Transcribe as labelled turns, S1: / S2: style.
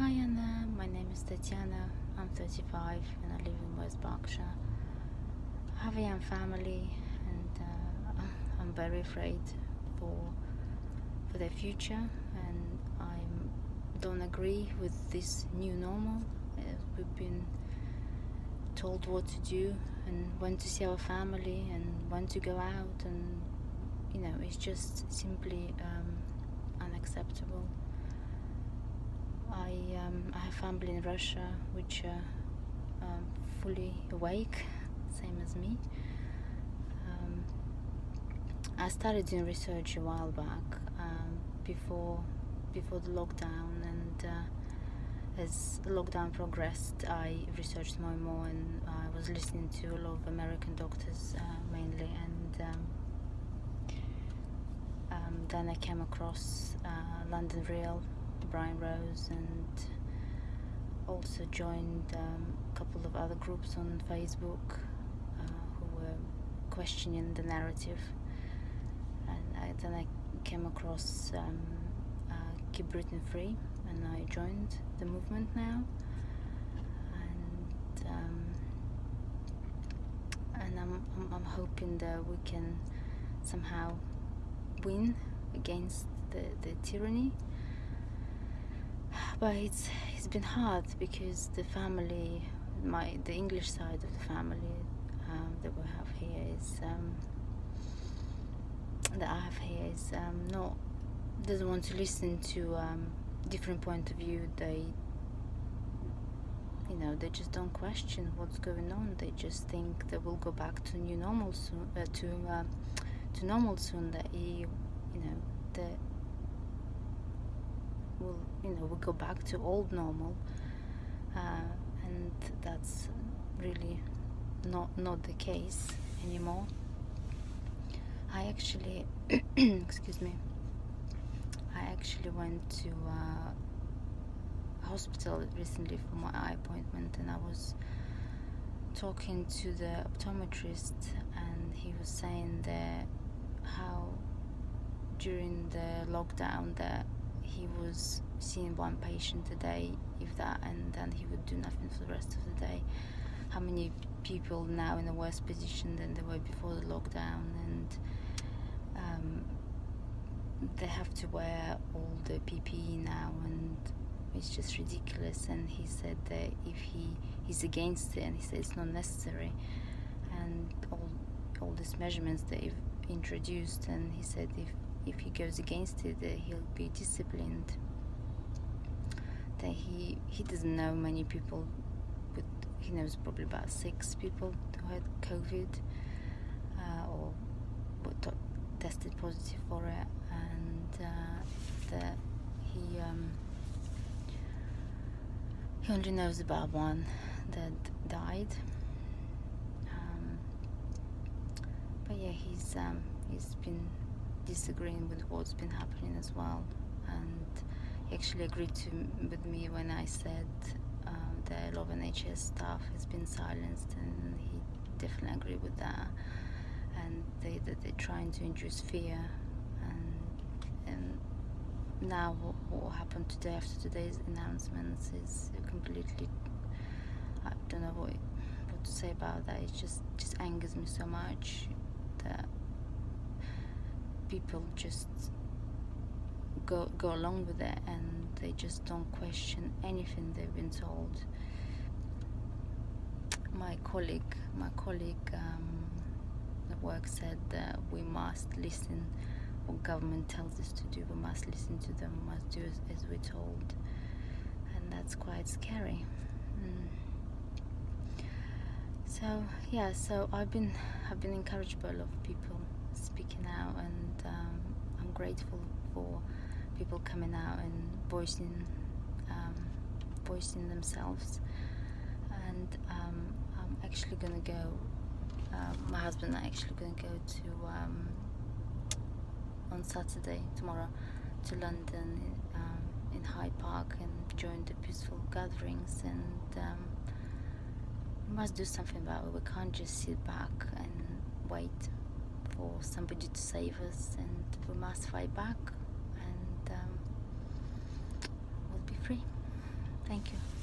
S1: Hi Anna, my name is Tatiana. I'm 35 and I live in West Berkshire. I have a young family and uh, I'm very afraid for for their future and I don't agree with this new normal. Uh, we've been told what to do and when to see our family and when to go out and you know it's just simply um, unacceptable. I, um, I have family in Russia which are um, fully awake, same as me. Um, I started doing research a while back um, before before the lockdown and uh, as the lockdown progressed I researched more and more and I was listening to a lot of American doctors uh, mainly and um, then I came across uh, London Real Brian Rose and also joined um, a couple of other groups on Facebook uh, who were questioning the narrative. And I, then I came across um, uh, Keep Britain Free and I joined the movement now. And um, and I'm, I'm, I'm hoping that we can somehow win against the, the tyranny but it's it's been hard because the family my the English side of the family um, that we have here is um, that I have here is um, not doesn't want to listen to um, different point of view. They you know they just don't question what's going on. They just think that we'll go back to new normal soon uh, to uh, to normal soon that you you know that will you know we go back to old normal uh, and that's really not not the case anymore. I actually excuse me I actually went to uh, hospital recently for my eye appointment and I was talking to the optometrist and he was saying that how during the lockdown that he was seeing one patient a day if that and then he would do nothing for the rest of the day. How many people now in a worse position than they were before the lockdown? And um, they have to wear all the PPE now and it's just ridiculous. And he said that if he he's against it and he said it's not necessary. And all all these measurements they've introduced and he said if if he goes against it he'll be disciplined. That he he doesn't know many people but he knows probably about six people who had COVID uh, or tested positive for it and uh, that he um, he only knows about one that died. Um, but yeah he's um, he's been disagreeing with what's been happening as well. And he actually agreed to with me when I said uh, that a lot NHS staff has been silenced and he definitely agreed with that. And they, that they're trying to induce fear. And, and now what, what happened today after today's announcements is completely I don't know what, what to say about that. It just just angers me so much that people just go go along with it and they just don't question anything they've been told. My colleague my colleague um, at work said that we must listen. What government tells us to do we must listen to them we must do as, as we're told. And that's quite scary. Mm. so yeah so I've been I've been encouraged by a lot of people speaking out grateful for people coming out and voicing um, voicing themselves. And um, I'm actually gonna go uh, my husband and I actually gonna go to um, on Saturday tomorrow to London um, in Hyde Park and join the peaceful gatherings. And um, we must do something about it. We can't just sit back and wait for somebody to save us and we must fight back and um, we'll be free Thank you.